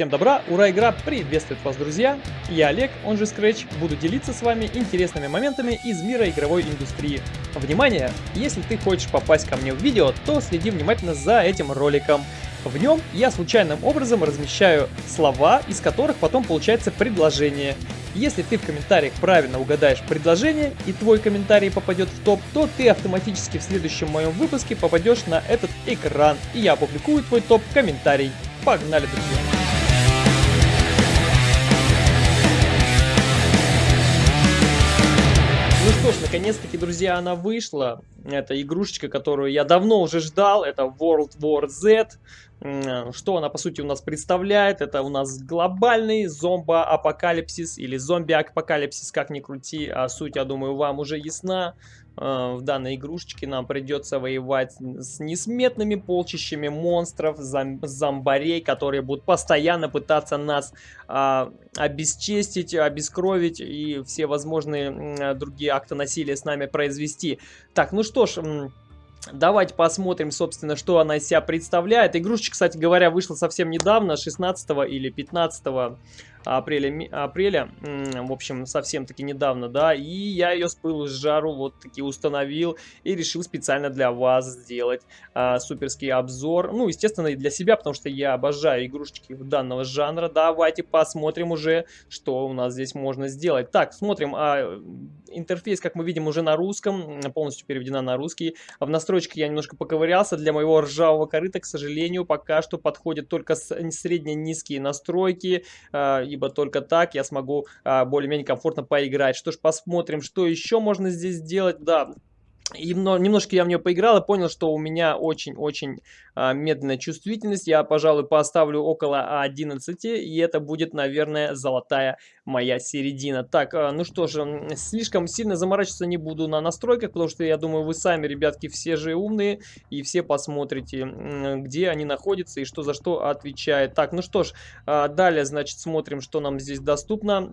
Всем добра, ура, игра приветствует вас, друзья! Я Олег, он же Scratch, буду делиться с вами интересными моментами из мира игровой индустрии. Внимание! Если ты хочешь попасть ко мне в видео, то следи внимательно за этим роликом. В нем я случайным образом размещаю слова, из которых потом получается предложение. Если ты в комментариях правильно угадаешь предложение и твой комментарий попадет в топ, то ты автоматически в следующем моем выпуске попадешь на этот экран, и я опубликую твой топ-комментарий. Погнали, друзья! Что ж, наконец-таки, друзья, она вышла. Это игрушечка, которую я давно уже ждал. Это World War Z. Что она, по сути, у нас представляет? Это у нас глобальный зомбо-апокалипсис или зомби-апокалипсис, как ни крути. А суть, я думаю, вам уже ясна. Э, в данной игрушечке нам придется воевать с несметными полчищами монстров, зом зомбарей, которые будут постоянно пытаться нас а, обесчестить, обескровить и все возможные другие акты насилия с нами произвести. Так, ну что ж... Давайте посмотрим, собственно, что она из себя представляет. Игрушечка, кстати говоря, вышла совсем недавно, 16 или 15 апреля, апреля в общем, совсем-таки недавно, да, и я ее с пылу с жару вот таки установил и решил специально для вас сделать а, суперский обзор, ну, естественно, и для себя, потому что я обожаю игрушечки данного жанра, давайте посмотрим уже, что у нас здесь можно сделать. Так, смотрим, а, интерфейс, как мы видим, уже на русском, полностью переведена на русский, в настройках я немножко поковырялся, для моего ржавого корыта, к сожалению, пока что подходят только средне-низкие настройки, а, ибо только так я смогу а, более-менее комфортно поиграть. Что ж, посмотрим, что еще можно здесь сделать. Да, и немножко я в нее поиграл и понял, что у меня очень-очень а, медленная чувствительность. Я, пожалуй, поставлю около 11, и это будет, наверное, золотая моя середина. Так, а, ну что же, слишком сильно заморачиваться не буду на настройках, потому что я думаю, вы сами, ребятки, все же умные, и все посмотрите, где они находятся и что за что отвечает. Так, ну что ж, а, далее, значит, смотрим, что нам здесь доступно.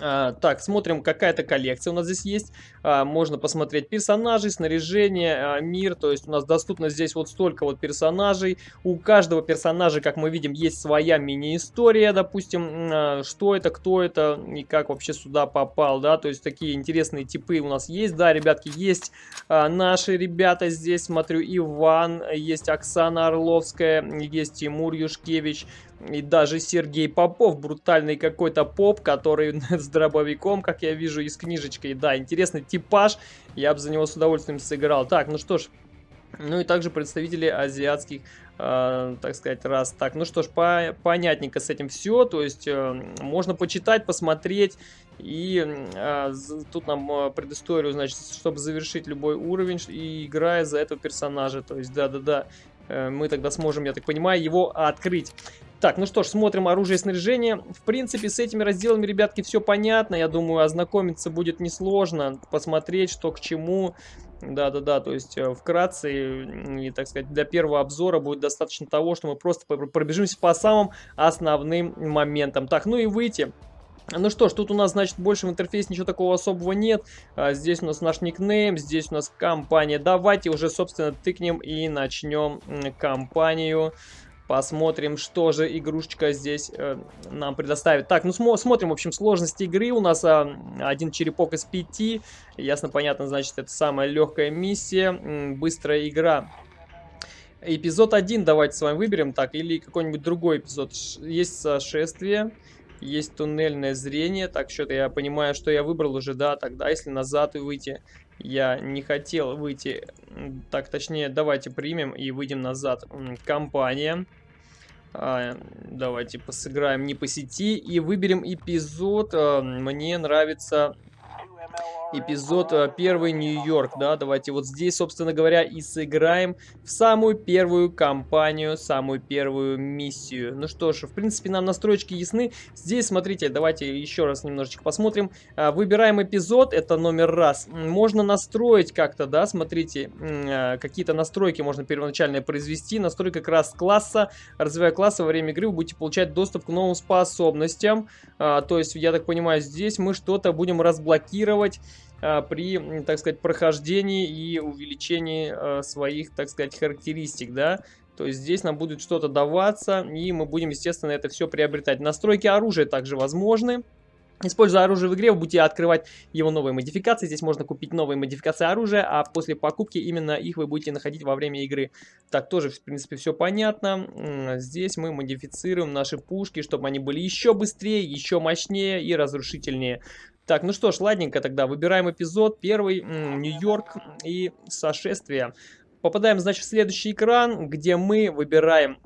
А, так, смотрим, какая-то коллекция у нас здесь есть. А, можно посмотреть персонажей, снаряжение, а, мир. То есть у нас доступно здесь вот столько вот персонажей. У каждого персонажа, как мы видим, есть своя мини-история, допустим, что это, кто это и как вообще сюда попал, да. То есть такие интересные типы у нас есть. Да, ребятки, есть наши ребята здесь, смотрю, Иван, есть Оксана Орловская, есть Тимур Юшкевич, и даже Сергей Попов, брутальный какой-то поп, который с дробовиком, как я вижу, и с книжечкой. Да, интересный типаж, я бы за него с удовольствием сыграл. Так, ну что ж, ну и также представители азиатских, э, так сказать, раз. Так, ну что ж, по понятненько с этим все. То есть э, можно почитать, посмотреть. И э, тут нам э, предысторию, значит, чтобы завершить любой уровень, и играя за этого персонажа. То есть, да-да-да, э, мы тогда сможем, я так понимаю, его открыть. Так, ну что ж, смотрим оружие и снаряжение. В принципе, с этими разделами, ребятки, все понятно. Я думаю, ознакомиться будет несложно. Посмотреть, что к чему. Да-да-да, то есть э, вкратце, и, так сказать, для первого обзора будет достаточно того, что мы просто пробежимся по самым основным моментам. Так, ну и выйти. Ну что ж, тут у нас, значит, больше в интерфейсе ничего такого особого нет. А, здесь у нас наш никнейм, здесь у нас компания. Давайте уже, собственно, тыкнем и начнем компанию. Посмотрим, что же игрушечка здесь э, нам предоставит. Так, ну смо смотрим, в общем, сложность игры. У нас э, один черепок из пяти. Ясно, понятно, значит, это самая легкая миссия. М быстрая игра. Эпизод 1 давайте с вами выберем. Так, или какой-нибудь другой эпизод. Есть сошествие. Есть туннельное зрение. Так, что-то я понимаю, что я выбрал уже, да. Тогда, если назад и выйти... Я не хотел выйти, так точнее, давайте примем и выйдем назад. Компания. А, давайте посыграем не по сети и выберем эпизод. А, мне нравится эпизод э, первый Нью-Йорк, да, давайте вот здесь, собственно говоря, и сыграем в самую первую кампанию, самую первую миссию. Ну что ж, в принципе, нам настройки ясны. Здесь, смотрите, давайте еще раз немножечко посмотрим. А, выбираем эпизод, это номер раз. Можно настроить как-то, да, смотрите, а, какие-то настройки можно первоначально произвести. Настройка как раз класса, развивая класса во время игры, вы будете получать доступ к новым способностям. То есть, я так понимаю, здесь мы что-то будем разблокировать а, при, так сказать, прохождении и увеличении а, своих, так сказать, характеристик, да. То есть здесь нам будет что-то даваться, и мы будем, естественно, это все приобретать. Настройки оружия также возможны. Используя оружие в игре, вы будете открывать его новые модификации. Здесь можно купить новые модификации оружия, а после покупки именно их вы будете находить во время игры. Так, тоже, в принципе, все понятно. Здесь мы модифицируем наши пушки, чтобы они были еще быстрее, еще мощнее и разрушительнее. Так, ну что ж, ладненько тогда. Выбираем эпизод. Первый, Нью-Йорк и сошествие. Попадаем, значит, в следующий экран, где мы выбираем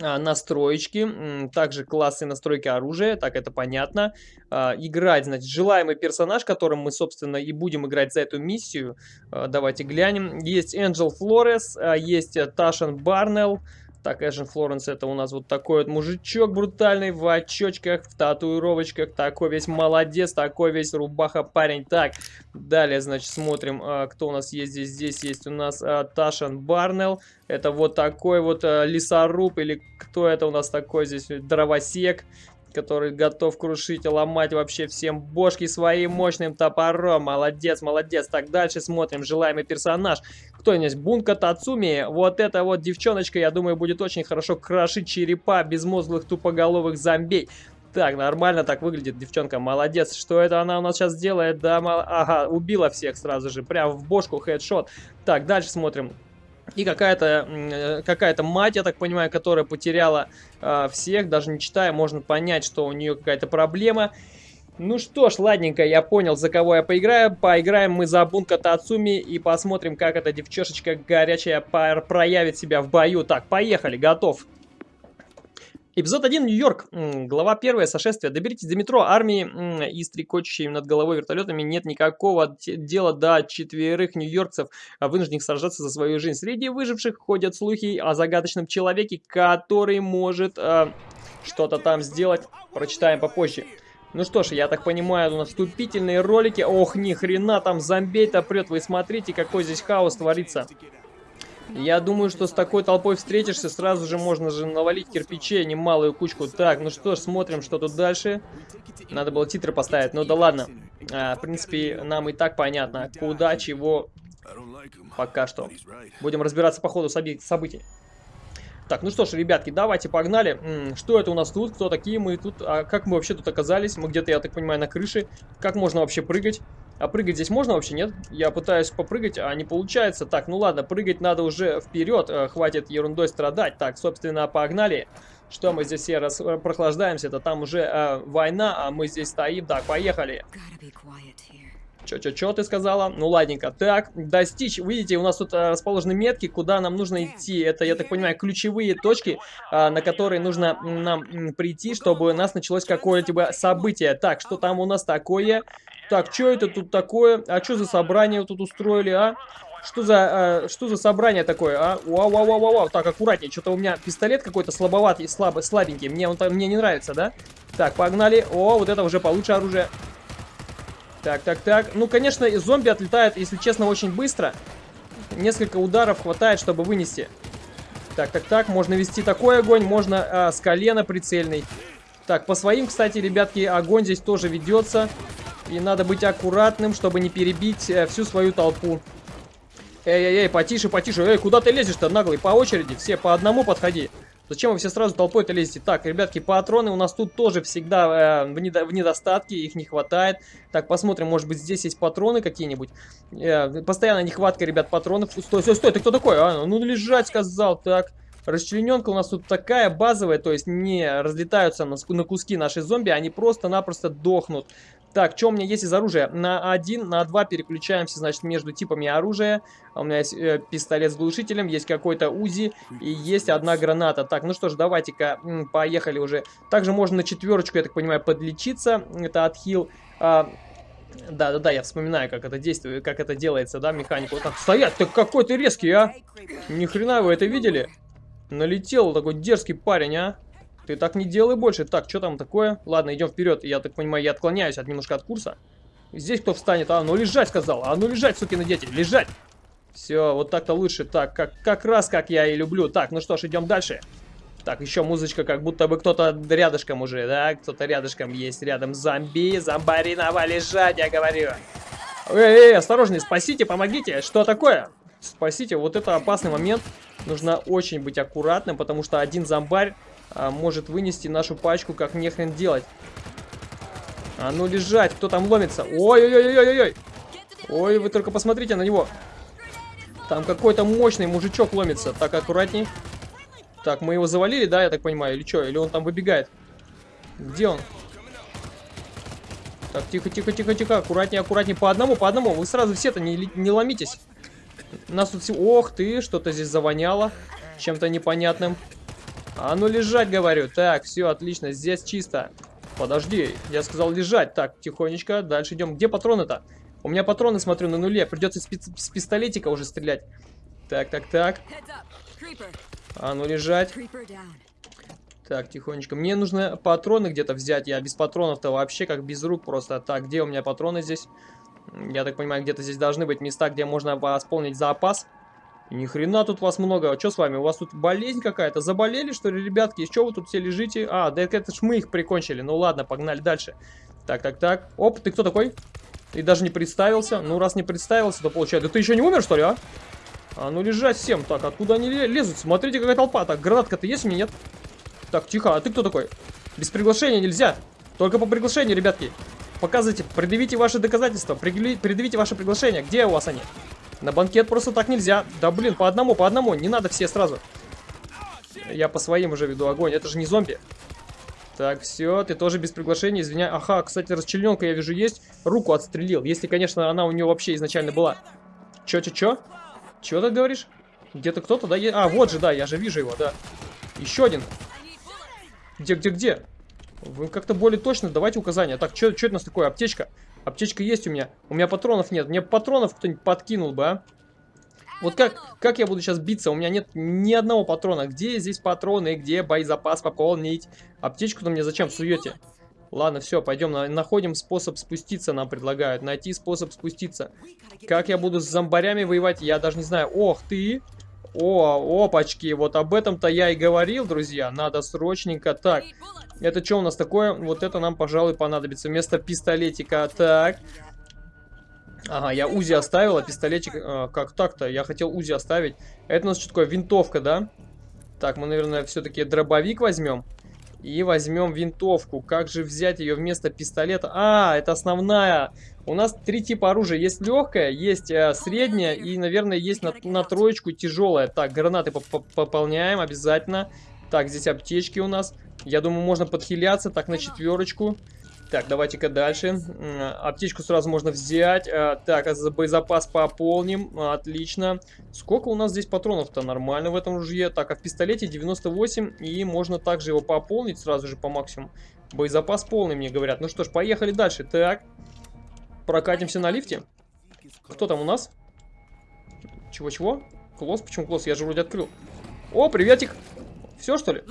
а, настроечки, также классы настройки оружия, так это понятно. А, играть, значит, желаемый персонаж, которым мы, собственно, и будем играть за эту миссию. А, давайте глянем. Есть Энджел Флорес, есть Ташан Барнелл, так, Эжен Флоренс это у нас вот такой вот мужичок брутальный в очочках, в татуировочках. Такой весь молодец, такой весь рубаха парень. Так, далее, значит, смотрим, а, кто у нас есть здесь. Здесь есть у нас а, Ташан Барнелл. Это вот такой вот а, лесоруб или кто это у нас такой здесь? Дровосек который готов крушить и ломать вообще всем бошки своим мощным топором. Молодец, молодец. Так, дальше смотрим. Желаемый персонаж. Кто здесь? Бунка Тацуми. Вот эта вот девчоночка, я думаю, будет очень хорошо крошить черепа безмозглых тупоголовых зомбей. Так, нормально так выглядит девчонка, молодец. Что это она у нас сейчас делает? Да, мол... ага, убила всех сразу же, прям в бошку хедшот. Так, дальше смотрим. И какая-то э, какая, мать, я так понимаю, которая потеряла э, всех, даже не читая, можно понять, что у нее какая-то проблема. Ну что ж, ладненько, я понял, за кого я поиграю. Поиграем мы за Бунка Тацуми и посмотрим, как эта девчешечка горячая проявит себя в бою. Так, поехали, готов. Эпизод 1. Нью-Йорк. Глава 1. Сошествие. Доберитесь до метро. Армии и стрекочущими над головой вертолетами нет никакого дела до четверых нью-йоркцев, а вынужденных сражаться за свою жизнь. Среди выживших ходят слухи о загадочном человеке, который может э, что-то там сделать. Прочитаем попозже. Ну что ж, я так понимаю, у нас вступительные ролики. Ох, ни хрена там зомбей-то прет. Вы смотрите, какой здесь хаос творится. Я думаю, что с такой толпой встретишься, сразу же можно же навалить кирпичей, немалую кучку. Так, ну что ж, смотрим, что тут дальше. Надо было титры поставить, ну да ладно. А, в принципе, нам и так понятно, куда, чего, пока что. Будем разбираться по ходу событий. Так, ну что ж, ребятки, давайте погнали. М -м, что это у нас тут? Кто такие мы тут? А как мы вообще тут оказались? Мы где-то, я так понимаю, на крыше. Как можно вообще прыгать? А прыгать здесь можно вообще, нет? Я пытаюсь попрыгать, а не получается. Так, ну ладно, прыгать надо уже вперед. Э, хватит ерундой страдать. Так, собственно, погнали. Что мы здесь все раз э, прохлаждаемся? Это там уже э, война, а мы здесь стоим. Так, поехали. Чё-чё-чё ты сказала? Ну ладненько. Так, достичь. Видите, у нас тут а, расположены метки, куда нам нужно идти. Это, я так понимаю, ключевые точки, а, на которые нужно нам прийти, чтобы у нас началось какое-либо событие. Так, что там у нас такое? Так, что это тут такое? А что за собрание тут устроили, а? Что за, э, что за собрание такое, а? Вау, вау, вау, вау, Так, аккуратнее. Что-то у меня пистолет какой-то слабоватый, слабый, слабенький. Мне он мне не нравится, да? Так, погнали. О, вот это уже получше оружие. Так, так, так. Ну, конечно, зомби отлетают, если честно, очень быстро. Несколько ударов хватает, чтобы вынести. Так, так, так. Можно вести такой огонь, можно а, с колена прицельный. Так, по своим, кстати, ребятки, огонь здесь тоже ведется. И надо быть аккуратным, чтобы не перебить э, всю свою толпу. Эй-эй-эй, потише, потише. Эй, куда ты лезешь-то, наглый? По очереди, все по одному подходи. Зачем вы все сразу толпой-то лезете? Так, ребятки, патроны у нас тут тоже всегда э, в, недо в недостатке, их не хватает. Так, посмотрим, может быть здесь есть патроны какие-нибудь. Э, постоянно нехватка, ребят, патронов. Стой, стой, стой, ты кто такой? А, ну лежать, сказал. Так, расчлененка у нас тут такая базовая, то есть не разлетаются на, на куски наши зомби, они просто-напросто дохнут. Так, что у меня есть из оружия? На 1, на 2 переключаемся, значит, между типами оружия. У меня есть э, пистолет с глушителем, есть какой-то УЗИ и есть одна граната. Так, ну что ж, давайте-ка, поехали уже. Также можно на четверочку, я так понимаю, подлечиться. Это отхил. А, да, да, да, я вспоминаю, как это действует, как это делается, да, механику. Вот так, стоять, ты какой ты резкий, а? Ни хрена вы это видели? Налетел такой дерзкий парень, а? Ты так не делай больше. Так, что там такое? Ладно, идем вперед. Я так понимаю, я отклоняюсь от немножко от курса. Здесь кто встанет? А, ну лежать сказал. А ну лежать, сукины дети, лежать. Все, вот так-то лучше. Так, как, как раз как я и люблю. Так, ну что ж, идем дальше. Так, еще музычка, как будто бы кто-то рядышком уже, да? Кто-то рядышком есть, рядом зомби, зомбаринова лежать, я говорю. Эй, эй, осторожней, спасите, помогите. Что такое? Спасите, вот это опасный момент. Нужно очень быть аккуратным, потому что один зомбарь а, может вынести нашу пачку как нехрен делать. А ну лежать, кто там ломится? Ой-ой-ой-ой-ой-ой! Ой, вы только посмотрите на него. Там какой-то мощный мужичок ломится. Так, аккуратней. Так, мы его завалили, да, я так понимаю, или что? Или он там выбегает? Где он? Так, тихо, тихо, тихо, тихо, аккуратнее, аккуратнее, по одному, по одному. Вы сразу все-то не, не ломитесь. Нас тут... Ох ты, что-то здесь завоняло. Чем-то непонятным. А ну лежать, говорю. Так, все, отлично, здесь чисто. Подожди, я сказал лежать. Так, тихонечко, дальше идем. Где патроны-то? У меня патроны, смотрю, на нуле. Придется с, пи с пистолетика уже стрелять. Так, так, так. А ну лежать. Так, тихонечко. Мне нужно патроны где-то взять. Я без патронов-то вообще как без рук просто. Так, где у меня патроны здесь? Я так понимаю, где-то здесь должны быть места, где можно восполнить запас. Ни хрена тут вас много. А что с вами? У вас тут болезнь какая-то? Заболели, что ли, ребятки? Чего вы тут все лежите? А, да это ж мы их прикончили. Ну ладно, погнали дальше. Так, так, так. Оп, ты кто такой? Ты даже не представился. Ну, раз не представился, то получается... Да ты еще не умер, что ли, а? А ну лежать всем. Так, откуда они лезут? Смотрите, какая толпа. Так, гранатка-то есть у меня? Нет? Так, тихо, а ты кто такой? Без приглашения нельзя. Только по приглашению, ребятки. Показывайте, предъявите ваши доказательства, предъявите ваши приглашения. Где у вас они? На банкет просто так нельзя. Да блин, по одному, по одному, не надо все сразу. Я по своим уже веду огонь, это же не зомби. Так, все, ты тоже без приглашения, извиняй. Ага, кстати, расчлененка я вижу есть. Руку отстрелил, если, конечно, она у нее вообще изначально была. Че, че, че? Чего ты говоришь? Где-то кто-то, да? А, вот же, да, я же вижу его, да. Еще один. Где, где, где? Вы как-то более точно давайте указания. Так, что это у нас такое? Аптечка. Аптечка есть у меня. У меня патронов нет. Мне патронов кто-нибудь подкинул бы, а? Вот как, как я буду сейчас биться? У меня нет ни одного патрона. Где здесь патроны? Где боезапас пополнить? Аптечку-то мне зачем суете? Ладно, все, пойдем, находим способ спуститься, нам предлагают. Найти способ спуститься. Как я буду с зомбарями воевать, я даже не знаю. Ох ты! О, опачки, вот об этом-то я и говорил, друзья. Надо срочненько. Так, это что у нас такое? Вот это нам, пожалуй, понадобится. Вместо пистолетика. Так. Ага, я УЗИ оставил, а пистолетик... Э, как так-то? Я хотел УЗИ оставить. Это у нас что такое? Винтовка, да? Так, мы, наверное, все-таки дробовик возьмем. И возьмем винтовку. Как же взять ее вместо пистолета? А, это основная. У нас три типа оружия. Есть легкая, есть э, средняя и, наверное, есть на, на троечку тяжелая. Так, гранаты поп -поп пополняем обязательно. Так, здесь аптечки у нас. Я думаю, можно подхиляться. Так, на четверочку. Так, давайте-ка дальше. Аптечку сразу можно взять. А, так, а боезапас пополним. Отлично. Сколько у нас здесь патронов-то? Нормально в этом ружье. Так, а в пистолете 98. И можно также его пополнить сразу же по максимуму. Боезапас полный, мне говорят. Ну что ж, поехали дальше. Так, прокатимся на лифте. Кто там у нас? Чего-чего? Клосс? Почему клосс? Я же вроде открыл. О, приветик! Все, что ли?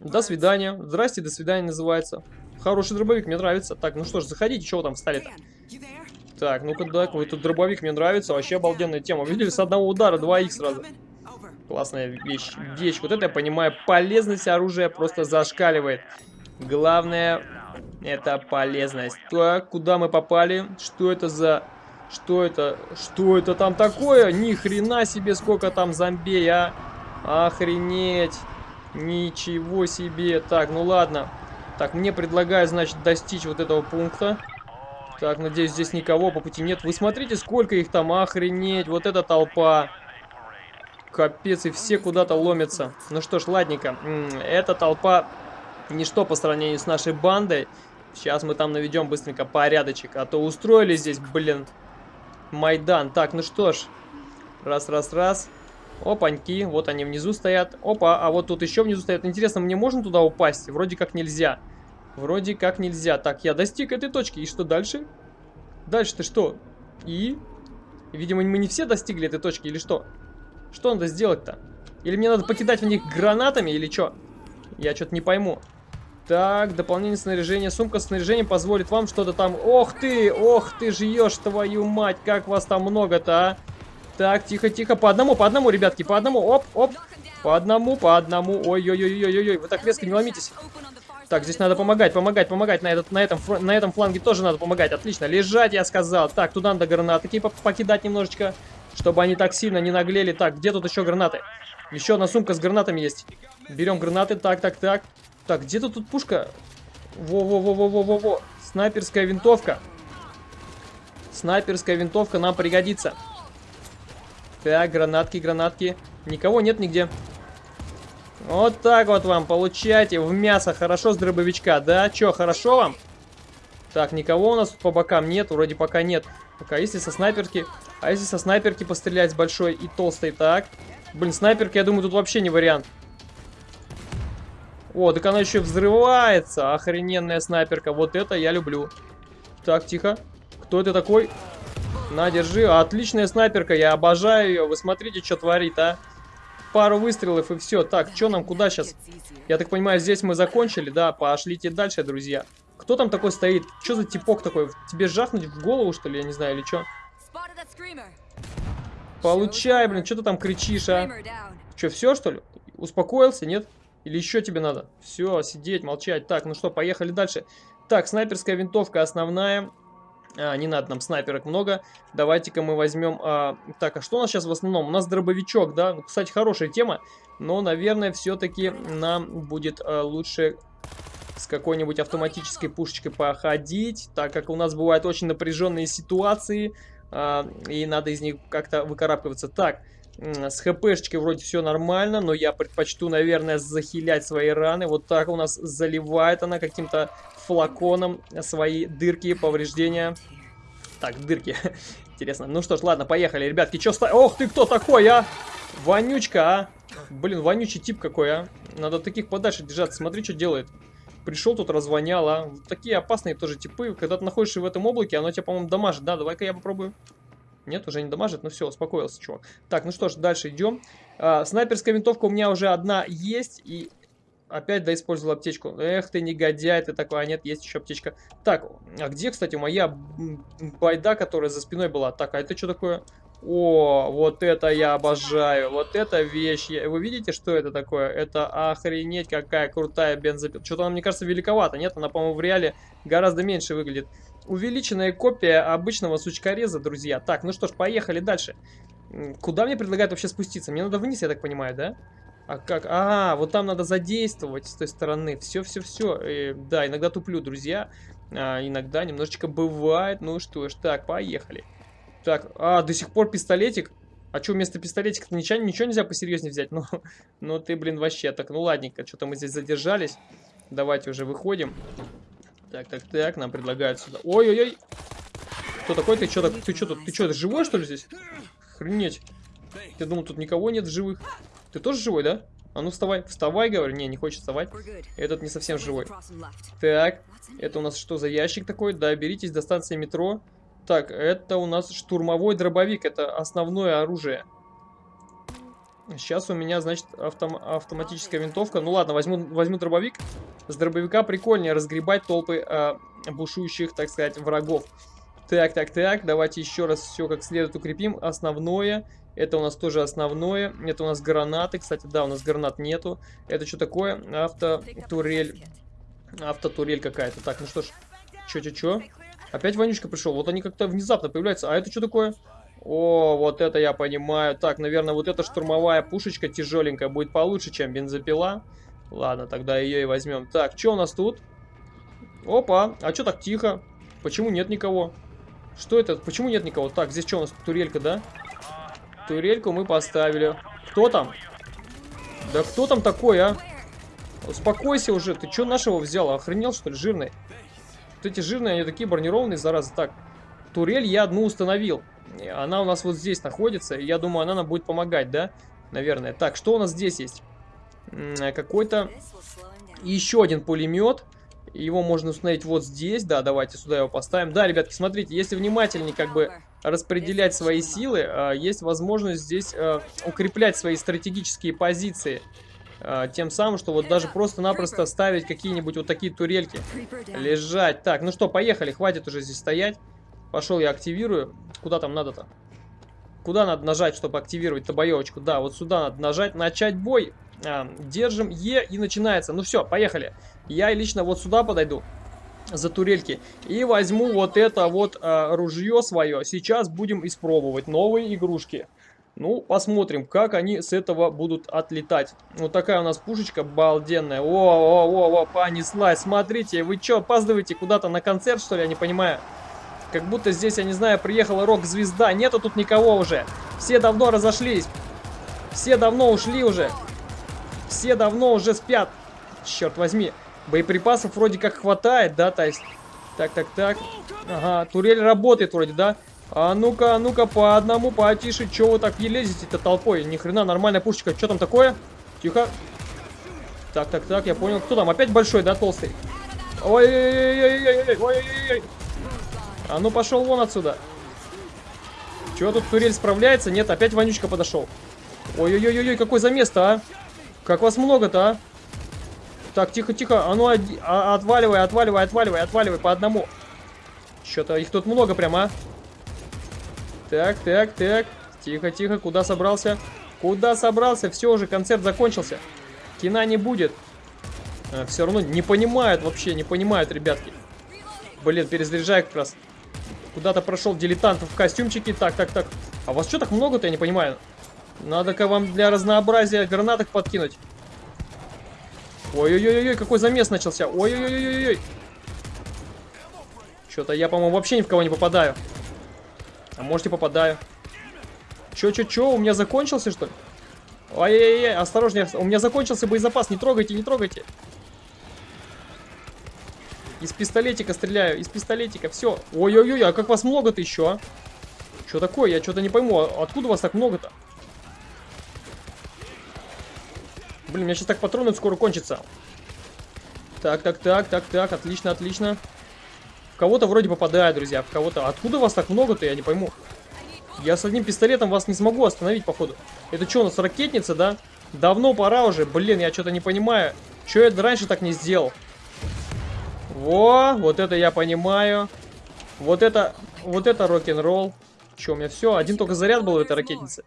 До свидания. Здрасте, до свидания называется. Хороший дробовик, мне нравится. Так, ну что ж, заходите, вы там встали-то? Так, ну-ка, да, какой тут дробовик мне нравится. Вообще обалденная тема. Видели, с одного удара 2х сразу. Классная вещь. Вещь. Вот это я понимаю. Полезность оружия просто зашкаливает. Главное, это полезность. Так, куда мы попали? Что это за... Что это? Что это там такое? Ни хрена себе, сколько там зомби, а? Охренеть. Ничего себе. Так, ну ладно. Так, мне предлагают, значит, достичь вот этого пункта. Так, надеюсь, здесь никого по пути нет. Вы смотрите, сколько их там, охренеть. Вот эта толпа. Капец, и все куда-то ломятся. Ну что ж, ладненько. Эта толпа ничто по сравнению с нашей бандой. Сейчас мы там наведем быстренько порядочек. А то устроили здесь, блин, Майдан. Так, ну что ж. Раз, раз, раз. Опаньки, вот они внизу стоят. Опа, а вот тут еще внизу стоят. Интересно, мне можно туда упасть? Вроде как нельзя. Вроде как нельзя. Так, я достиг этой точки. И что дальше? Дальше-то что? И? Видимо, мы не все достигли этой точки, или что? Что надо сделать-то? Или мне надо покидать в них гранатами, или что? Я что-то не пойму. Так, дополнение снаряжения. Сумка с снаряжением позволит вам что-то там... Ох ты! Ох ты жьешь, твою мать! Как вас там много-то, а? Так, тихо-тихо. По одному, по одному, ребятки, по одному. Оп, оп. По одному, по одному. Ой-ой-ой-ой-ой. Вы так резко не ломитесь. Так, здесь надо помогать, помогать, помогать. На, этот, на, этом, на этом фланге тоже надо помогать. Отлично. Лежать, я сказал. Так, туда надо гранаты покидать немножечко. Чтобы они так сильно не наглели. Так, где тут еще гранаты? Еще одна сумка с гранатами есть. Берем гранаты. Так, так, так. Так, где-то тут пушка. Во-во-во-во-во-во-во. Снайперская винтовка. Снайперская винтовка нам пригодится. Так, гранатки, гранатки. Никого нет нигде. Вот так вот вам, получайте в мясо. Хорошо с дробовичка, да? Че, хорошо вам? Так, никого у нас по бокам нет, вроде пока нет. Пока, если со снайперки... А если со снайперки пострелять с большой и толстой, так? Блин, снайперка, я думаю, тут вообще не вариант. О, так она еще взрывается. Охрененная снайперка. Вот это я люблю. Так, тихо. Кто это такой? На, держи. Отличная снайперка. Я обожаю ее. Вы смотрите, что творит, а. Пару выстрелов и все. Так, что нам, куда сейчас? Я так понимаю, здесь мы закончили, да? Пошлите дальше, друзья. Кто там такой стоит? Что за типок такой? Тебе жахнуть в голову, что ли? Я не знаю, или что? Получай, блин, что ты там кричишь, а? Что, все, что ли? Успокоился, нет? Или еще тебе надо? Все, сидеть, молчать. Так, ну что, поехали дальше. Так, снайперская винтовка основная. А, не надо нам снайперок много. Давайте-ка мы возьмем... А, так, а что у нас сейчас в основном? У нас дробовичок, да? Ну, кстати, хорошая тема. Но, наверное, все-таки нам будет а, лучше с какой-нибудь автоматической пушечкой походить. Так как у нас бывают очень напряженные ситуации. А, и надо из них как-то выкарабкиваться. Так, с хпшечкой вроде все нормально, но я предпочту, наверное, захилять свои раны. Вот так у нас заливает она каким-то флаконом свои дырки, повреждения. Так, дырки. Интересно. Ну что ж, ладно, поехали, ребятки. Чё ста... Ох ты, кто такой, а? Вонючка, а? Блин, вонючий тип какой, а? Надо таких подальше держаться. Смотри, что делает. Пришел тут, развонял, а? Такие опасные тоже типы. Когда ты находишься в этом облаке, оно тебя, по-моему, дамажит. Да, давай-ка я попробую. Нет, уже не дамажит, ну все, успокоился, чувак. Так, ну что ж, дальше идем. А, снайперская винтовка у меня уже одна есть, и опять да использовал аптечку. Эх ты негодяй, ты такой, а нет, есть еще аптечка. Так, а где, кстати, моя байда, которая за спиной была? Так, а это что такое? О, вот это я обожаю, вот эта вещь. Вы видите, что это такое? Это охренеть какая крутая бензопила. Что-то она, мне кажется, великовата, нет? Она, по-моему, в реале гораздо меньше выглядит. Увеличенная копия обычного сучкореза, друзья. Так, ну что ж, поехали дальше. Куда мне предлагают вообще спуститься? Мне надо вниз, я так понимаю, да? А как? А, вот там надо задействовать с той стороны. Все-все-все. Э, да, иногда туплю, друзья. А, иногда немножечко бывает. Ну что ж, так, поехали. Так, а, до сих пор пистолетик. А что, вместо пистолетика ничего, ничего нельзя посерьезнее взять? Ну, ну ты, блин, вообще так. Ну ладненько, что-то мы здесь задержались. Давайте уже выходим. Так, так, так, нам предлагают сюда. Ой-ой-ой. Кто такой? Ты что, ты что, ты что, живой, что ли, здесь? Охренеть. Я думал, тут никого нет живых. Ты тоже живой, да? А ну вставай, вставай, говорю. Не, не хочет вставать. Этот не совсем живой. Так, это у нас что за ящик такой? Да, беритесь до станции метро. Так, это у нас штурмовой дробовик. Это основное оружие. Сейчас у меня, значит, автом автоматическая винтовка. Ну ладно, возьму, возьму дробовик. С дробовика прикольнее разгребать толпы э, бушующих, так сказать, врагов. Так, так, так, давайте еще раз все как следует укрепим. Основное, это у нас тоже основное. Это у нас гранаты, кстати, да, у нас гранат нету. Это что такое? Автотурель. Автотурель какая-то. Так, ну что ж, чё-чё-чё? Опять вонючка пришел. Вот они как-то внезапно появляются. А это что такое? О, вот это я понимаю. Так, наверное, вот эта штурмовая пушечка тяжеленькая будет получше, чем бензопила. Ладно, тогда ее и возьмем. Так, что у нас тут? Опа, а что так тихо? Почему нет никого? Что это? Почему нет никого? Так, здесь что у нас? Турелька, да? Турельку мы поставили. Кто там? Да кто там такой, а? Успокойся уже. Ты что нашего взял? Охренел, что ли, жирный? Вот эти жирные, они такие бронированные, зараза. Так, турель я одну установил. Она у нас вот здесь находится. Я думаю, она нам будет помогать, да? Наверное. Так, что у нас здесь есть? Какой-то еще один пулемет. Его можно установить вот здесь. Да, давайте сюда его поставим. Да, ребятки, смотрите, если внимательнее как бы распределять свои силы, а, есть возможность здесь а, укреплять свои стратегические позиции. А, тем самым, что вот даже просто-напросто ставить какие-нибудь вот такие турельки. Лежать. Так, ну что, поехали, хватит уже здесь стоять. Пошел я активирую. Куда там надо-то? Куда надо нажать, чтобы активировать-то боевочку? Да, вот сюда надо нажать. Начать бой. А, держим Е и начинается. Ну все, поехали. Я лично вот сюда подойду. за турельки. И возьму вот это вот э, ружье свое. Сейчас будем испробовать новые игрушки. Ну, посмотрим, как они с этого будут отлетать. Вот такая у нас пушечка балденная. О-о-о-о, понеслась. Смотрите, вы что, опаздываете куда-то на концерт, что ли? Я не понимаю. Как будто здесь, я не знаю, приехала рок-звезда. Нету тут никого уже. Все давно разошлись. Все давно ушли уже. Все давно уже спят. Черт возьми. Боеприпасов вроде как хватает, да, то есть... Так, так, так. Ага, турель работает вроде, да? А ну-ка, а ну-ка, по одному, потише. Че вы так не лезете-то толпой? Ни хрена, нормальная пушечка. Что там такое? Тихо. Так, так, так, я понял. Кто там? Опять большой, да, толстый? Ой-ой-ой-ой-ой-ой-ой-ой. А ну пошел вон отсюда. Чего тут турель справляется? Нет, опять вонючка подошел. Ой-ой-ой-ой, какой замес-то, а? Как вас много-то, а? Так, тихо-тихо. А ну, а, отваливай, отваливай, отваливай, отваливай по одному. Что-то их тут много прям, а? Так, так, так. Тихо-тихо, куда собрался? Куда собрался? Все уже, концерт закончился. Кина не будет. А, все равно не понимают вообще, не понимают, ребятки. Блин, перезаряжай как раз. Куда-то прошел дилетант в костюмчике. Так, так, так. А вас что так много-то, я не понимаю. Надо-ка вам для разнообразия гранаток подкинуть. Ой-ой-ой, какой замес начался. Ой-ой-ой-ой-ой. Что-то я, по-моему, вообще ни в кого не попадаю. А может и попадаю. Чё-чё-чё, у меня закончился, что ли? Ой-ой-ой, осторожнее, у меня закончился боезапас, не трогайте, не трогайте. Из пистолетика стреляю, из пистолетика, все. Ой-ой-ой, а как вас много-то еще, а? Что такое? Я что-то не пойму, а откуда вас так много-то? Блин, у меня сейчас так патроны скоро кончатся. Так, так, так, так, так, отлично, отлично. В кого-то вроде попадаю, друзья, в кого-то. Откуда вас так много-то, я не пойму. Я с одним пистолетом вас не смогу остановить, походу. Это что, у нас ракетница, да? Давно пора уже. Блин, я что-то не понимаю. Что я раньше так не сделал? Во, вот это я понимаю. Вот это, вот это рок-н-ролл. Че, у меня все? Один только заряд был в этой ракетнице.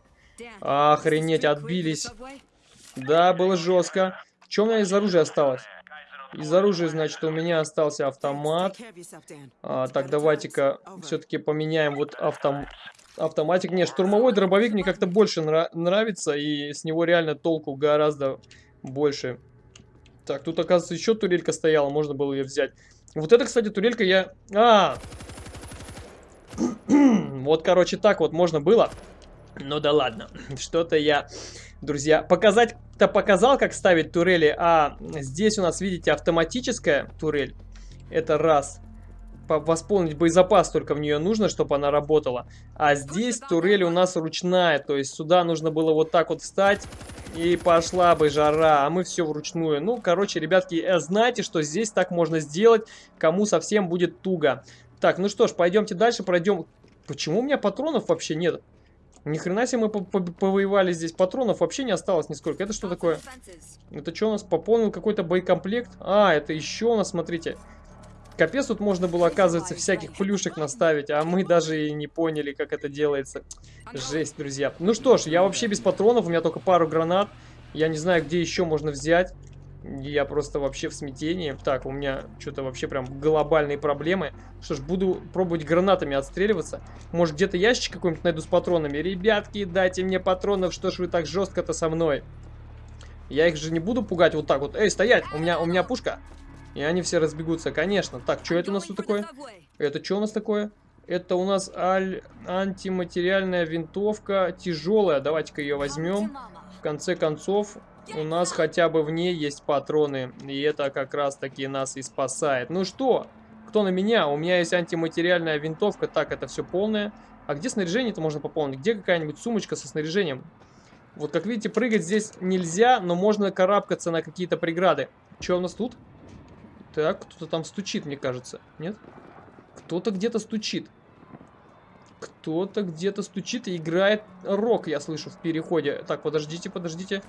Охренеть, отбились. Да, было жестко. Что у меня из оружия осталось? Из оружия, значит, у меня остался автомат. А, так, давайте-ка все-таки поменяем вот автом... автоматик. Не, штурмовой дробовик мне как-то больше нра нравится, и с него реально толку гораздо больше. Так, тут, оказывается, еще турелька стояла, можно было ее взять. Вот это, кстати, турелька я... А! вот, короче, так вот можно было. Ну да ладно, что-то я, друзья, показать-то показал, как ставить турели, а здесь у нас, видите, автоматическая турель. Это раз. Восполнить боезапас только в нее нужно, чтобы она работала. А здесь турель у нас ручная, то есть сюда нужно было вот так вот встать, и пошла бы жара, а мы все вручную. Ну, короче, ребятки, э, знаете, что здесь так можно сделать, кому совсем будет туго. Так, ну что ж, пойдемте дальше, пройдем. Почему у меня патронов вообще нет? Ни хрена себе мы повоевали здесь. Патронов вообще не осталось нисколько. Это что такое? Это что у нас? Пополнил какой-то боекомплект? А, это еще у нас, смотрите. Капец, тут можно было, оказывается, всяких плюшек наставить, а мы даже и не поняли, как это делается. Жесть, друзья. Ну что ж, я вообще без патронов, у меня только пару гранат. Я не знаю, где еще можно взять. Я просто вообще в смятении. Так, у меня что-то вообще прям глобальные проблемы. Что ж, буду пробовать гранатами отстреливаться. Может, где-то ящик какой-нибудь найду с патронами. Ребятки, дайте мне патронов, что ж вы так жестко-то со мной? Я их же не буду пугать вот так вот. Эй, стоять! У меня, у меня пушка. И они все разбегутся, конечно. Так, что это у нас тут такое? Это что у нас такое? Это у нас аль... антиматериальная винтовка, тяжелая. Давайте-ка ее возьмем. В конце концов, у нас хотя бы в ней есть патроны. И это как раз таки нас и спасает. Ну что, кто на меня? У меня есть антиматериальная винтовка. Так, это все полное. А где снаряжение-то можно пополнить? Где какая-нибудь сумочка со снаряжением? Вот как видите, прыгать здесь нельзя, но можно карабкаться на какие-то преграды. Что у нас тут? Так, кто-то там стучит, мне кажется. Нет? Кто-то где-то стучит. Кто-то где-то стучит и играет рок, я слышу, в переходе. Так, подождите, подождите.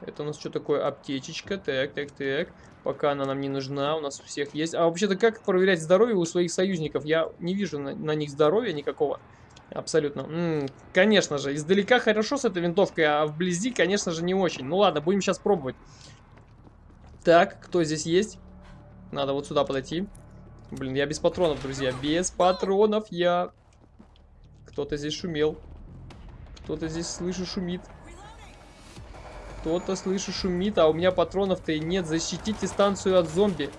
Это у нас что такое? Аптечечка. Так, так, так. Пока она нам не нужна, у нас у всех есть. А вообще-то как проверять здоровье у своих союзников? Я не вижу на, на них здоровья никакого. Абсолютно. М -м, конечно же, издалека хорошо с этой винтовкой, а вблизи, конечно же, не очень. Ну ладно, будем сейчас пробовать. Так, кто здесь есть? Надо вот сюда подойти. Блин, я без патронов, друзья. Без патронов я... Кто-то здесь шумел. Кто-то здесь, слышу, шумит. Кто-то, слышу, шумит, а у меня патронов-то и нет. Защитите станцию от зомби.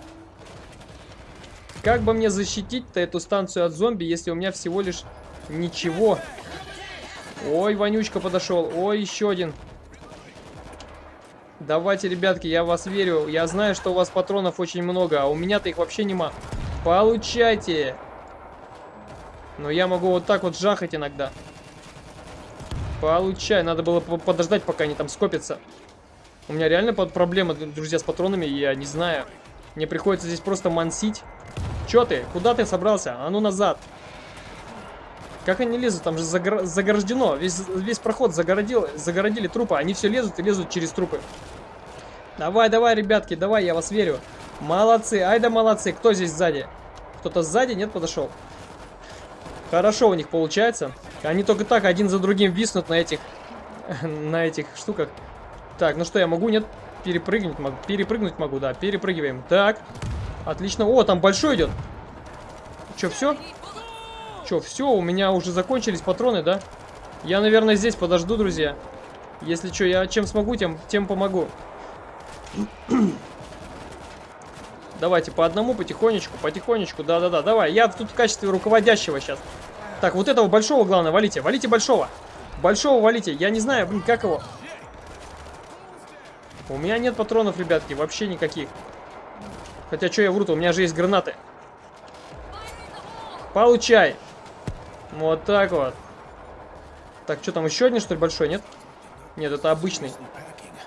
Как бы мне защитить-то эту станцию от зомби, если у меня всего лишь ничего? Ой, вонючка подошел. Ой, еще один. Давайте, ребятки, я вас верю. Я знаю, что у вас патронов очень много, а у меня-то их вообще нема. Получайте. Но я могу вот так вот жахать иногда. Получай. Надо было подождать, пока они там скопятся. У меня реально проблемы, друзья, с патронами, я не знаю. Мне приходится здесь просто мансить. Чё ты? Куда ты собрался? А ну назад. Как они лезут? Там же загор... заграждено. Весь, весь проход загородил, загородили трупы. Они все лезут и лезут через трупы. Давай, давай, ребятки, давай, я вас верю. Молодцы, ай да молодцы. Кто здесь сзади? Кто-то сзади? Нет, подошел. Хорошо у них получается. Они только так один за другим виснут на этих, на этих штуках. Так, ну что, я могу? Нет? Перепрыгнуть могу. Перепрыгнуть могу, да. Перепрыгиваем. Так. Отлично. О, там большой идет. Че, все? Че, все, у меня уже закончились патроны, да? Я, наверное, здесь подожду, друзья. Если что, я чем смогу, тем, тем помогу. Давайте по одному, потихонечку, потихонечку. Да-да-да, давай. Я тут в качестве руководящего сейчас. Так, вот этого большого, главное, валите. Валите большого. Большого валите. Я не знаю, блин, как его... У меня нет патронов, ребятки, вообще никаких. Хотя, что я вру-то, у меня же есть гранаты. Получай. Вот так вот. Так, что там, еще один, что ли, большой, нет? Нет, это обычный.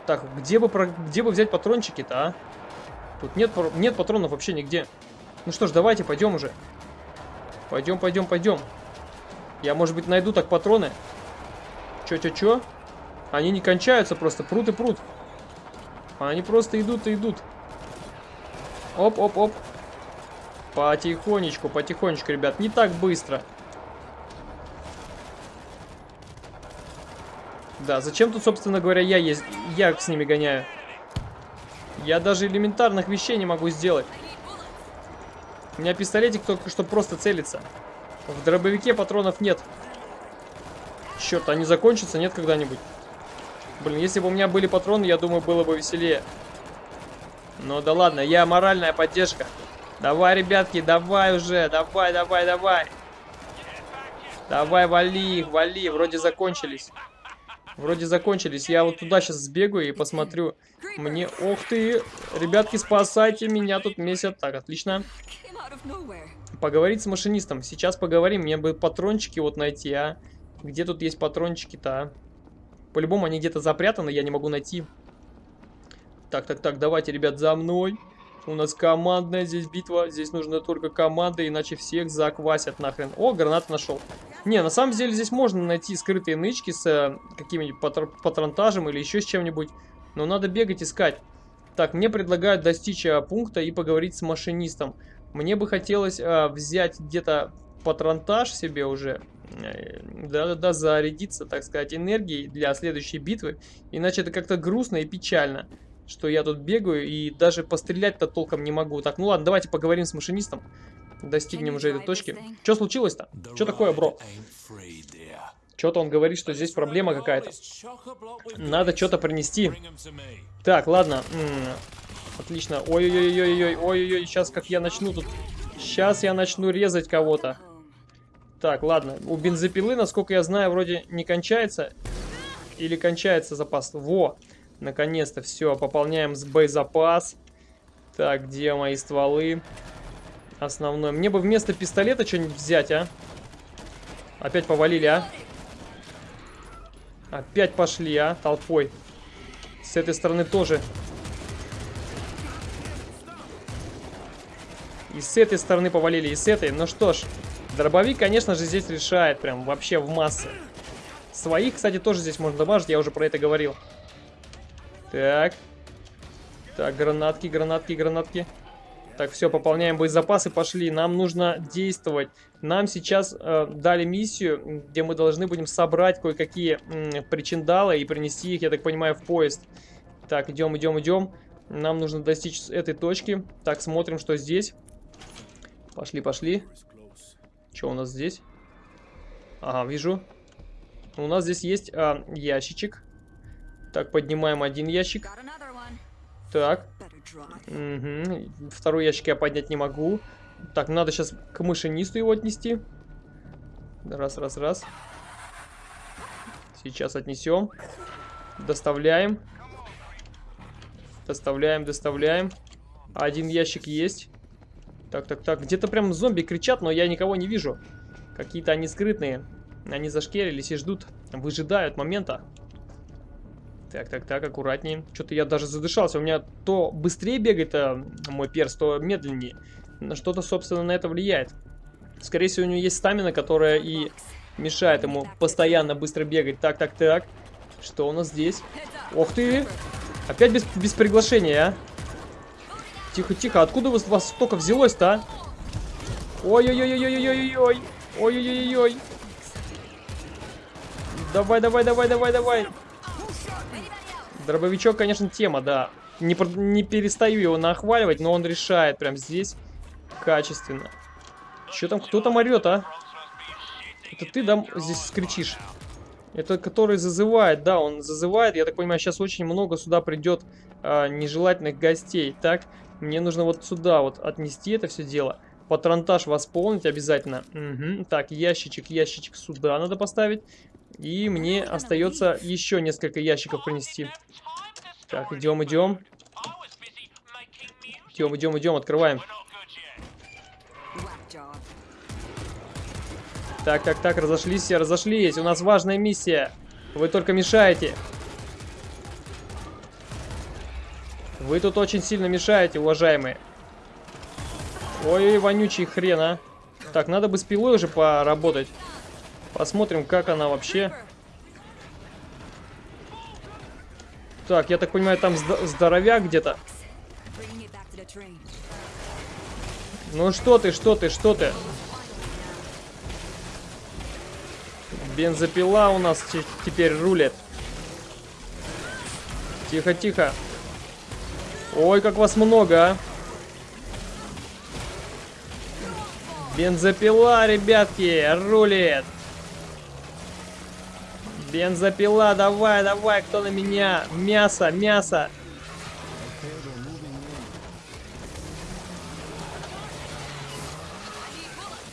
Так, где бы, где бы взять патрончики-то, а? Тут нет, нет патронов вообще нигде. Ну что ж, давайте, пойдем уже. Пойдем, пойдем, пойдем. Я, может быть, найду так патроны. Чё-чё-чё? Они не кончаются просто, прут и прут. Они просто идут и идут. Оп-оп-оп. Потихонечку, потихонечку, ребят. Не так быстро. Да, зачем тут, собственно говоря, я есть, я с ними гоняю? Я даже элементарных вещей не могу сделать. У меня пистолетик только что просто целится. В дробовике патронов нет. Черт, они закончатся, нет когда-нибудь? Блин, если бы у меня были патроны, я думаю, было бы веселее. Ну да ладно, я моральная поддержка. Давай, ребятки, давай уже, давай, давай, давай. Давай, вали их, вали, вроде закончились. Вроде закончились. Я вот туда сейчас сбегаю и посмотрю. Мне... Ох ты! Ребятки, спасайте меня, тут месяц. Так, отлично. Поговорить с машинистом. Сейчас поговорим. Мне бы патрончики вот найти, а. Где тут есть патрончики-то, а? По-любому они где-то запрятаны, я не могу найти. Так, так, так, давайте, ребят, за мной. У нас командная здесь битва. Здесь нужно только команда, иначе всех заквасят нахрен. О, гранат нашел. Не, на самом деле здесь можно найти скрытые нычки с э, каким-нибудь патр патронтажем или еще с чем-нибудь. Но надо бегать, искать. Так, мне предлагают достичь э, пункта и поговорить с машинистом. Мне бы хотелось э, взять где-то патронтаж себе уже. Э, да-да-да, зарядиться, так сказать, энергией для следующей битвы. Иначе это как-то грустно и печально что я тут бегаю и даже пострелять-то толком не могу. Так, ну ладно, давайте поговорим с машинистом. Достигнем уже этой точки. Что случилось-то? Что такое, бро? Что-то он говорит, что здесь проблема какая-то. Надо что-то принести. Так, ладно. М -м, отлично. Ой-ой-ой-ой-ой. Ой-ой-ой. Сейчас как я начну тут... Сейчас я начну резать кого-то. Так, ладно. У бензопилы, насколько я знаю, вроде не кончается. Или кончается запас. Во! Наконец-то все, пополняем с боезапас. Так, где мои стволы? Основной. Мне бы вместо пистолета что-нибудь взять, а? Опять повалили, а? Опять пошли, а? Толпой. С этой стороны тоже. И с этой стороны повалили, и с этой. Ну что ж, дробовик, конечно же, здесь решает. Прям вообще в массы. Своих, кстати, тоже здесь можно добавить, я уже про это говорил. Так. Так, гранатки, гранатки, гранатки. Так, все, пополняем боезапасы, пошли. Нам нужно действовать. Нам сейчас э, дали миссию, где мы должны будем собрать кое-какие э, причиндалы и принести их, я так понимаю, в поезд. Так, идем, идем, идем. Нам нужно достичь этой точки. Так, смотрим, что здесь. Пошли, пошли. Что у нас здесь? Ага, вижу. У нас здесь есть а, ящичек. Так, поднимаем один ящик. Так. Угу. Второй ящик я поднять не могу. Так, надо сейчас к машинисту его отнести. Раз, раз, раз. Сейчас отнесем. Доставляем. Доставляем, доставляем. Один ящик есть. Так, так, так. Где-то прям зомби кричат, но я никого не вижу. Какие-то они скрытные. Они зашкерились и ждут. Выжидают момента. Так, так, так, аккуратнее. Что-то я даже задышался. У меня то быстрее бегает а, мой перс, то медленнее. Что-то, собственно, на это влияет. Скорее всего, у него есть стамина, которая и мешает ему постоянно быстро бегать. Так, так, так. Что у нас здесь? Ох ты! Опять без, без приглашения, а? Тихо, тихо. Откуда у вас столько взялось-то, а? Ой-ой-ой-ой-ой-ой-ой. Ой-ой-ой-ой. Давай, давай, давай, давай, давай. Дробовичок, конечно, тема, да. Не, не перестаю его нахваливать, но он решает прям здесь качественно. Че там, кто там орет, а? Это ты, да, здесь скричишь? Это который зазывает, да, он зазывает. Я так понимаю, сейчас очень много сюда придет а, нежелательных гостей. Так, мне нужно вот сюда вот отнести это все дело. Патронтаж восполнить обязательно. Угу. Так, ящичек, ящичек сюда надо поставить. И мне остается еще несколько ящиков принести. Так, идем, идем. Идем, идем, идем, открываем. Так, так, так, разошлись все, разошлись. У нас важная миссия. Вы только мешаете. Вы тут очень сильно мешаете, уважаемые. Ой, вонючий хрен, а. Так, надо бы с пилой уже поработать. Посмотрим, как она вообще. Так, я так понимаю, там здоровяк где-то. Ну что ты, что ты, что ты? Бензопила у нас теперь рулит. Тихо, тихо. Ой, как вас много, а. Бензопила, ребятки, рулит. Бензопила, давай, давай, кто на меня? Мясо, мясо.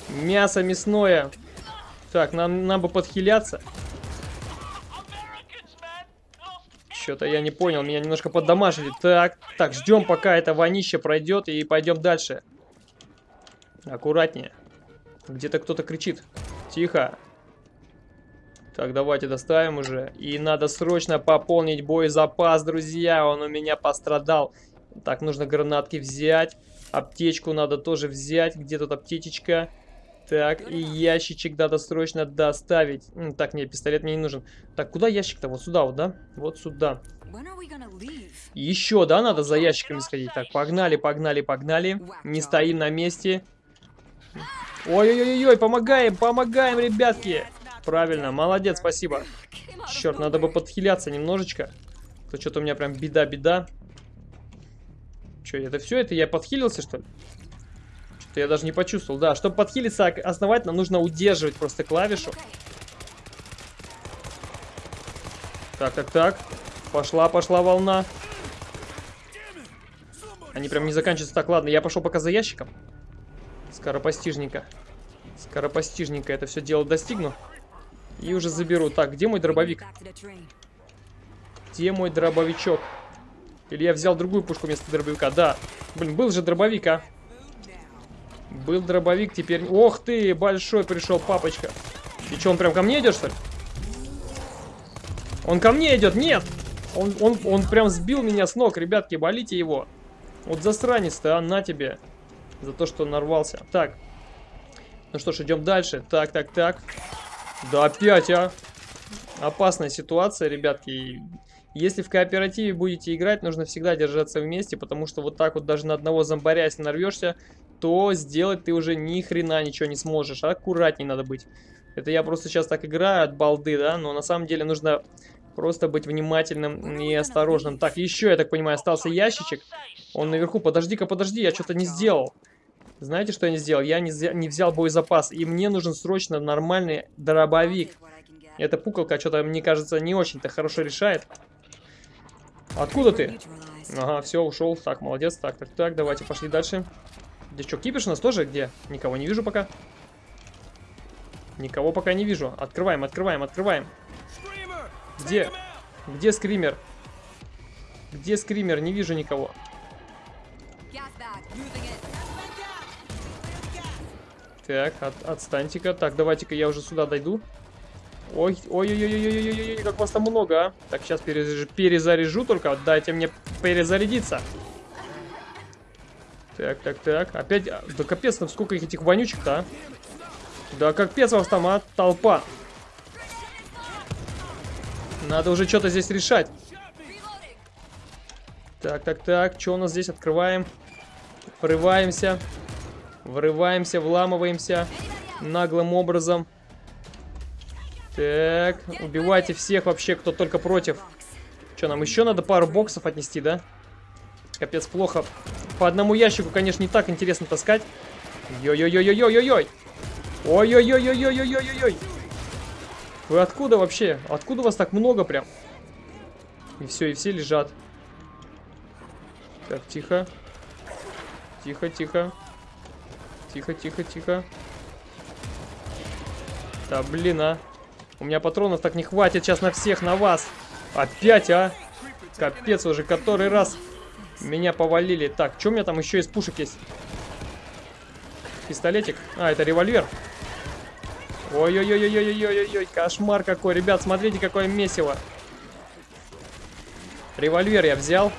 Мясо мясное. Так, нам, нам бы подхиляться. Что-то я не понял, меня немножко поддамажили. Так, так, ждем, пока это вонище пройдет, и пойдем дальше. Аккуратнее. Где-то кто-то кричит. Тихо. Так, давайте доставим уже. И надо срочно пополнить боезапас, друзья. Он у меня пострадал. Так, нужно гранатки взять. Аптечку надо тоже взять. Где тут аптечечка? Так, и ящичек надо срочно доставить. Так, нет, пистолет мне не нужен. Так, куда ящик-то? Вот сюда вот, да? Вот сюда. Еще, да, надо за ящиками сходить. Так, погнали, погнали, погнали. Не стоим на месте. Ой-ой-ой-ой, помогаем, помогаем, ребятки. Правильно, молодец, спасибо. Черт, надо бы подхиляться немножечко. То что-то у меня прям беда-беда. Че, это все? Это я подхилился, что ли? Что-то я даже не почувствовал. Да, чтобы подхилиться основательно, нужно удерживать просто клавишу. Так, так, так. Пошла, пошла волна. Они прям не заканчиваются. Так, ладно, я пошел пока за ящиком. Скоропостижненько. Скоропостижненько это все дело достигну. И уже заберу. Так, где мой дробовик? Где мой дробовичок? Или я взял другую пушку вместо дробовика? Да. Блин, был же дробовик, а. Был дробовик, теперь... Ох ты, большой пришел папочка. И что, он прям ко мне идет, что ли? Он ко мне идет, нет! Он, он, он прям сбил меня с ног, ребятки, болите его. Вот засранец-то, а, на тебе. За то, что нарвался. Так. Ну что ж, идем дальше. Так, так, так. Да опять, а! Опасная ситуация, ребятки. Если в кооперативе будете играть, нужно всегда держаться вместе, потому что вот так вот даже на одного зомбаря, если нарвешься, то сделать ты уже ни хрена ничего не сможешь. Аккуратней надо быть. Это я просто сейчас так играю от балды, да, но на самом деле нужно просто быть внимательным и осторожным. Так, еще, я так понимаю, остался ящичек. Он наверху. Подожди-ка, подожди, я что-то не сделал. Знаете, что я не сделал? Я не, не взял боезапас, и мне нужен срочно нормальный дробовик. Эта пуколка что-то, мне кажется, не очень-то хорошо решает. Откуда ты? Ага, все, ушел. Так, молодец. Так, так, так, давайте пошли дальше. Здесь что, кипиш у нас тоже? Где? Никого не вижу пока. Никого пока не вижу. Открываем, открываем, открываем. Где? Где скример? Где скример? Не вижу никого. Так, от, отстаньте-ка. Так, давайте-ка я уже сюда дойду. Ой, ой-ой-ой-ой-ой-ой, как вас там много, а. Так, сейчас перезаряжу, перезаряжу только. Дайте мне перезарядиться. Так, так, так. Опять, а, да капец, там сколько их этих вонючек-то, а. Да капец вас там, а, толпа. Надо уже что-то здесь решать. Так, так, так. Что у нас здесь? Открываем. Врываемся. Врываемся, вламываемся. Наглым образом. Так, убивайте всех вообще, кто только против. Что, нам еще надо пару боксов отнести, да? Капец, плохо. По одному ящику, конечно, не так интересно таскать. Йой-йой-йой-йой-йой-йой. Ой-ой-ой-ой-ой-ой-ой-ой. Вы откуда вообще? Откуда вас так много прям? И все, и все лежат. Так, тихо. Тихо, тихо. Тихо, тихо, тихо. Да, блин, а. У меня патронов так не хватит сейчас на всех, на вас. Опять, а? Капец уже, который раз меня повалили. Так, что у меня там еще из пушек есть? Пистолетик. А, это револьвер. Ой-ой-ой-ой-ой-ой-ой, кошмар какой. Ребят, смотрите, какое месиво. Револьвер я взял.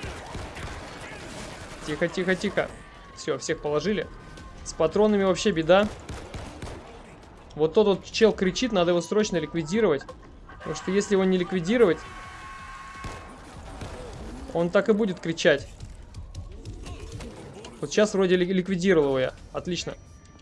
Тихо, тихо, тихо. Все, всех положили. С патронами вообще беда. Вот тот вот чел кричит, надо его срочно ликвидировать. Потому что если его не ликвидировать, он так и будет кричать. Вот сейчас вроде ликвидировал его я. Отлично.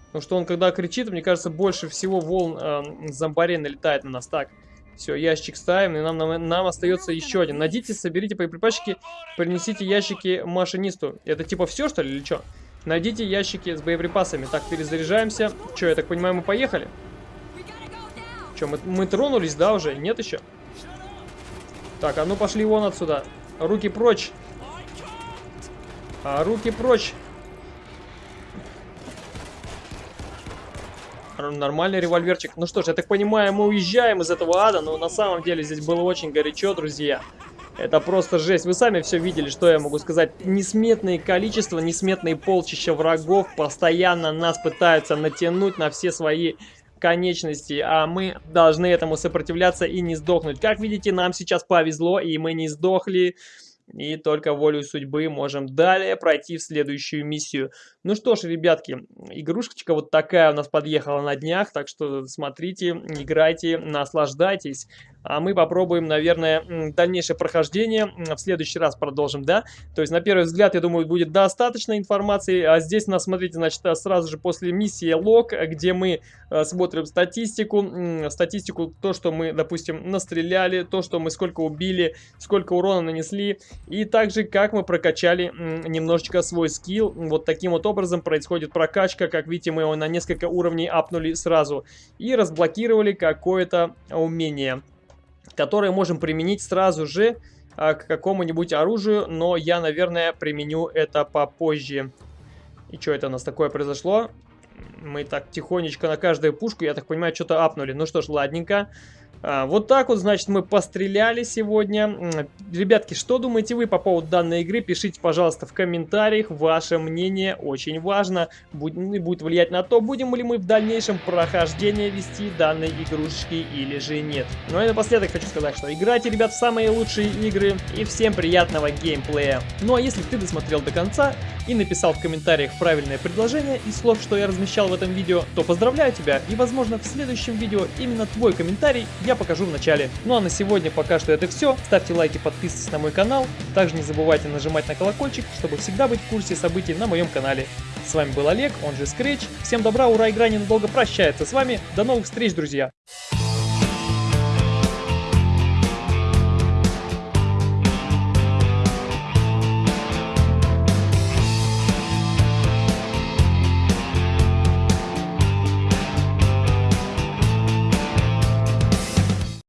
Потому что он, когда кричит, мне кажется, больше всего волн э, зомбарей налетает на нас. Так, все, ящик ставим, и нам, нам, нам остается еще один. Найдите, соберите боеприпасчики, принесите ящики машинисту. Это типа все, что ли, или что? Найдите ящики с боеприпасами. Так, перезаряжаемся. Че, я так понимаю, мы поехали? Че, мы, мы тронулись, да, уже? Нет еще? Так, а ну пошли вон отсюда. Руки прочь. А, руки прочь. Нормальный револьверчик. Ну что ж, я так понимаю, мы уезжаем из этого ада, но на самом деле здесь было очень горячо, друзья. Это просто жесть. Вы сами все видели, что я могу сказать. Несметное количество, несметные полчища врагов постоянно нас пытаются натянуть на все свои конечности, а мы должны этому сопротивляться и не сдохнуть. Как видите, нам сейчас повезло, и мы не сдохли. И только волю судьбы можем далее пройти в следующую миссию. Ну что ж, ребятки, игрушечка вот такая у нас подъехала на днях, так что смотрите, играйте, наслаждайтесь. А мы попробуем, наверное, дальнейшее прохождение. В следующий раз продолжим, да? То есть, на первый взгляд, я думаю, будет достаточно информации. А здесь у нас, смотрите, значит, сразу же после миссии лог, где мы э, смотрим статистику. Статистику, то, что мы, допустим, настреляли, то, что мы сколько убили, сколько урона нанесли. И также, как мы прокачали немножечко свой скилл. Вот таким вот образом происходит прокачка. Как видите, мы его на несколько уровней апнули сразу. И разблокировали какое-то умение которые можем применить сразу же а, к какому-нибудь оружию, но я, наверное, применю это попозже. И что это у нас такое произошло? Мы так тихонечко на каждую пушку, я так понимаю, что-то апнули. Ну что ж, ладненько. А, вот так вот, значит, мы постреляли сегодня. Ребятки, что думаете вы по поводу данной игры? Пишите, пожалуйста, в комментариях. Ваше мнение очень важно. Будет, будет влиять на то, будем ли мы в дальнейшем прохождение вести данной игрушечки или же нет. Ну и напоследок хочу сказать, что играйте, ребят, в самые лучшие игры. И всем приятного геймплея. Ну а если ты досмотрел до конца и написал в комментариях правильное предложение из слов, что я размещал в этом видео, то поздравляю тебя. И возможно в следующем видео именно твой комментарий я покажу в начале. Ну а на сегодня пока что это все. Ставьте лайки, подписывайтесь на мой канал. Также не забывайте нажимать на колокольчик, чтобы всегда быть в курсе событий на моем канале. С вами был Олег, он же Scratch. Всем добра, ура, игра ненадолго прощается с вами. До новых встреч, друзья!